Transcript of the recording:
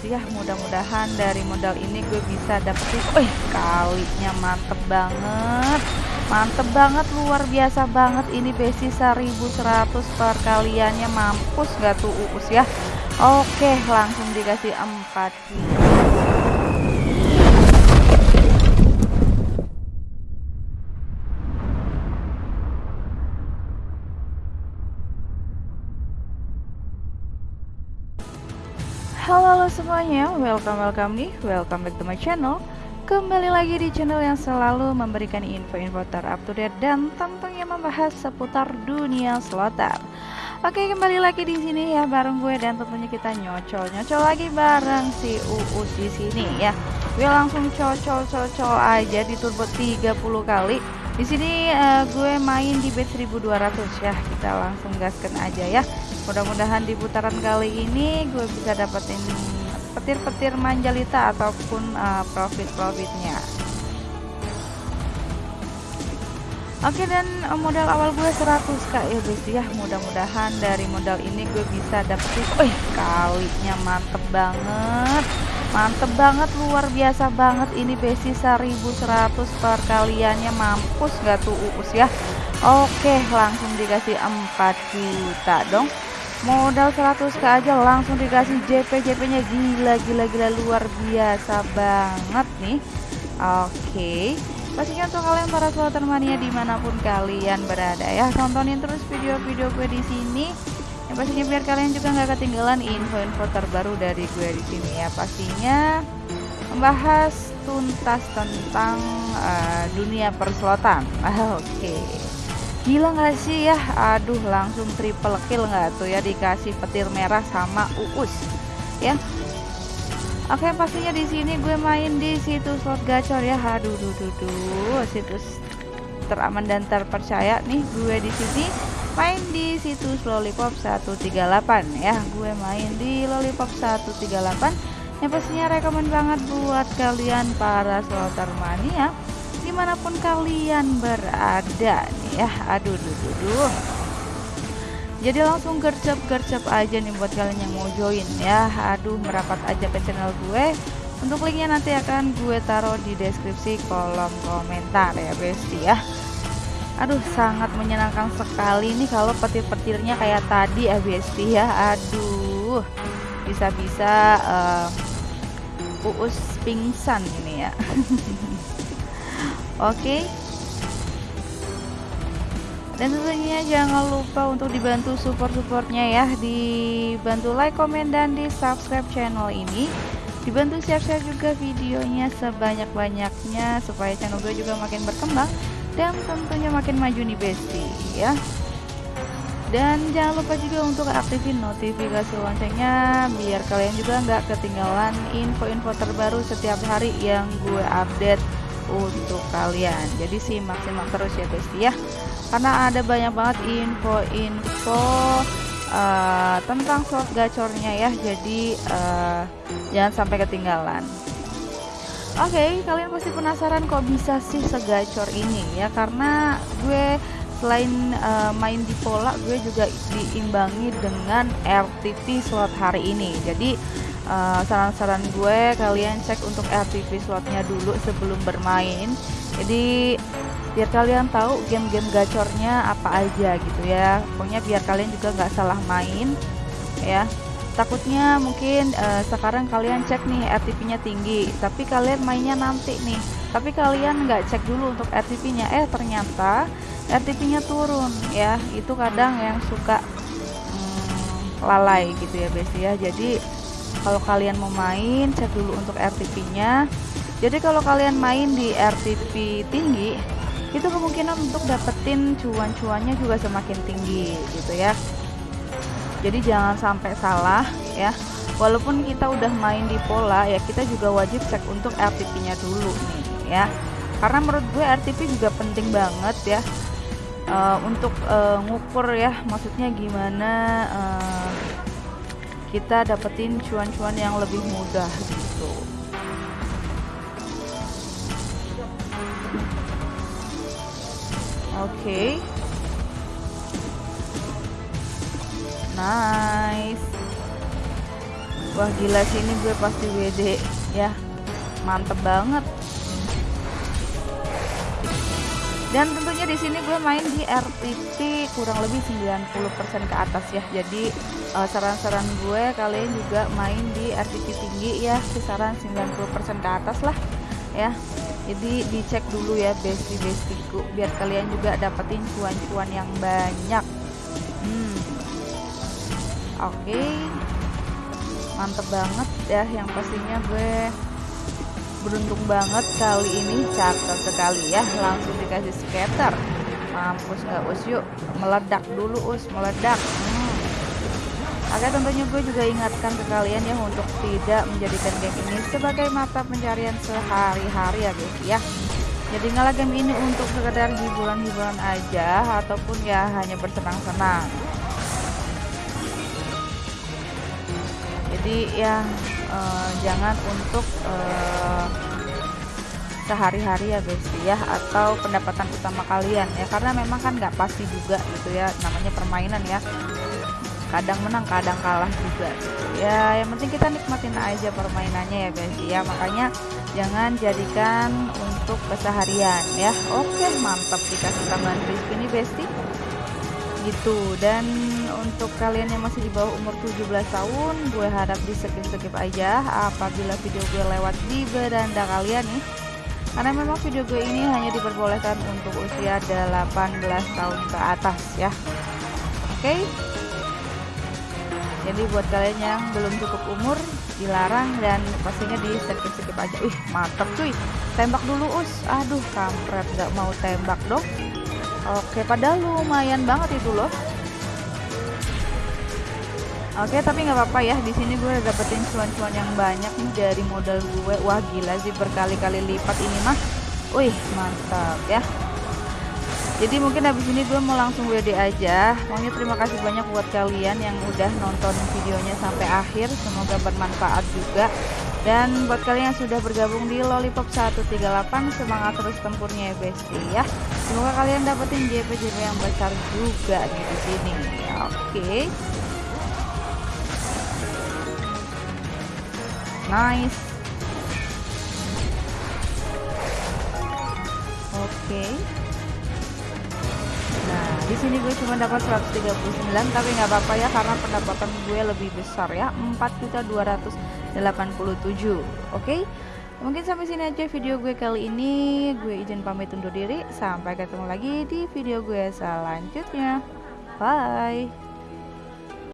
ya mudah-mudahan dari modal ini gue bisa dapetin. Wih kalinya mantep banget. Mantep banget luar biasa banget. Ini besi 1100 perkaliannya mampus gak tuh uus ya? Oke langsung dikasih 4 Halo semuanya, welcome welcome nih, welcome back to my channel. Kembali lagi di channel yang selalu memberikan info-info terupdate dan tentunya membahas seputar dunia slotter. Oke, kembali lagi di sini ya bareng gue dan tentunya kita nyocol-nyocol lagi bareng si Uus di sini ya. Gue langsung cocol-cocol aja di turbo 30 kali. Di sini uh, gue main di bet 1200 ya. Kita langsung gaskan aja ya mudah-mudahan di putaran kali ini gue bisa dapetin petir-petir manjalita ataupun uh, profit-profitnya. Oke dan uh, modal awal gue 100k ya guys ya mudah-mudahan dari modal ini gue bisa dapetin Wih kalinya mantep banget. Mantep banget luar biasa banget. Ini besi 1100 perkaliannya mampus gak tuh uus ya? Oke langsung dikasih 4 juta dong modal 100 ke aja langsung dikasih JP JP nya gila gila gila luar biasa banget nih. Oke pastinya untuk kalian para slotter mania di mana pun kalian berada ya. Tontonin terus video-video gue di sini. Yang pastinya biar kalian juga nggak ketinggalan info-info terbaru dari gue di sini ya. Pastinya membahas tuntas tentang uh, dunia perslotan oke. okay gila nggak sih ya? Aduh langsung triple kill nggak tuh ya? Dikasih petir merah sama uus ya. Oke pastinya di sini gue main di situs slot gacor ya. Aduh duh, duh, duh. situs teraman dan terpercaya nih gue di sini. Main di situs lollipop 138 ya. Gue main di lollipop 138 yang pastinya rekomend banget buat kalian para slotter mania di mana pun kalian berada ya. Aduh duh, duh, duh. jadi langsung gercep-gercep aja nih buat kalian yang mau join ya. Aduh merapat aja ke channel gue. Untuk linknya nanti akan gue taruh di deskripsi kolom komentar ya besti ya. Aduh sangat menyenangkan sekali nih kalau petir-petirnya kayak tadi ya besti ya. Aduh bisa-bisa uh, uus pingsan ini ya. Oke. Dan tentunya jangan lupa untuk dibantu support-supportnya ya, dibantu like, komen, dan di subscribe channel ini. Dibantu share-share juga videonya sebanyak-banyaknya supaya channel gue juga makin berkembang dan tentunya makin maju nih Besti ya. Dan jangan lupa juga untuk aktifin notifikasi loncengnya biar kalian juga nggak ketinggalan info-info terbaru setiap hari yang gue update untuk kalian. Jadi simak-simak terus ya guys ya. Karena ada banyak banget info-info uh, tentang slot gacornya ya. Jadi uh, jangan sampai ketinggalan. Oke, okay, kalian pasti penasaran kok bisa sih segacor ini ya. Karena gue selain uh, main di pola gue juga diimbangi dengan RTP slot hari ini. Jadi saran-saran uh, gue kalian cek untuk RTP slotnya dulu sebelum bermain. Jadi biar kalian tahu game-game gacornya apa aja gitu ya. Pokoknya biar kalian juga nggak salah main ya. Takutnya mungkin uh, sekarang kalian cek nih RTP nya tinggi tapi kalian mainnya nanti nih. Tapi kalian nggak cek dulu untuk RTP nya eh ternyata RTP nya turun ya. Itu kadang yang suka hmm, lalai gitu ya besi ya. Jadi kalau kalian mau main cek dulu untuk RTP nya jadi kalau kalian main di RTP tinggi itu kemungkinan untuk dapetin cuan-cuannya juga semakin tinggi gitu ya. Jadi jangan sampai salah ya. Walaupun kita udah main di pola ya kita juga wajib cek untuk RTP nya dulu nih ya. Karena menurut gue RTP juga penting banget ya. Uh, untuk uh, ngukur ya maksudnya gimana uh, kita dapetin cuan-cuan yang lebih mudah gitu. Oke. Okay. nice. Wah gila sih ini gue pasti WD ya mantep banget dan tentunya di sini gue main di RTP kurang lebih 90% ke atas ya jadi eh, saran-saran uh, gue kalian juga main di RTP tinggi ya kisaran 90% ke atas lah ya jadi dicek dulu ya besti bestiku biar kalian juga dapetin cuan-cuan yang banyak hmm. oke okay. mantep banget ya yang pastinya gue beruntung banget kali ini cakep sekali ya. Langsung dikasih skater mampus nggak us yuk. Meledak dulu us. Meledak. Hmm. Oke tentunya gue juga ingatkan ke kalian ya untuk tidak menjadikan game ini sebagai mata pencarian sehari-hari ya guys ya. Jadi ngalah game ini untuk sekedar hiburan-hiburan aja ataupun ya hanya bersenang-senang jadi ya uh, jangan untuk uh, sehari-hari ya guys ya atau pendapatan utama kalian ya. Karena memang kan nggak pasti juga gitu ya namanya permainan ya. Kadang menang kadang kalah juga gitu. ya yang penting kita nikmatin aja permainannya ya guys ya. Makanya jangan jadikan untuk keseharian ya. Oke mantap dikasih tambahan crispy ini besti gitu. Dan untuk kalian yang masih di bawah umur 17 tahun gue harap di skip-skip aja apabila video gue lewat di beranda kalian nih. Karena memang video gue ini hanya diperbolehkan untuk usia 18 tahun ke atas ya. Oke? Okay? jadi buat kalian yang belum cukup umur dilarang dan pastinya di skip-skip aja. Wih mantap cuy. Tembak dulu us. Aduh kampret. Gak mau tembak dong Oke, padahal lumayan banget itu loh. Oke, tapi nggak apa-apa ya. Di sini gue dapetin cuan-cuan yang banyak nih dari modal gue. Wah, gila sih berkali-kali lipat ini mah. Wih, mantap ya. Jadi mungkin habis ini gue mau langsung WD aja. Maunya terima kasih banyak buat kalian yang udah nonton videonya sampai akhir. Semoga bermanfaat juga. Dan buat kalian yang sudah bergabung di Lollipop 138 semangat terus tempurnya ya Besti ya. Semoga kalian dapetin JP-JP yang besar juga nih di sini. Oke. Okay. Nice. Oke. Nah, di sini gue cuma dapat 139 tapi nggak apa-apa ya karena pendapatan gue lebih besar ya. 4.200 87 oke? Okay? mungkin sampai sini aja video gue kali ini. Gue izin pamit undur diri. Sampai ketemu lagi di video gue selanjutnya. Bye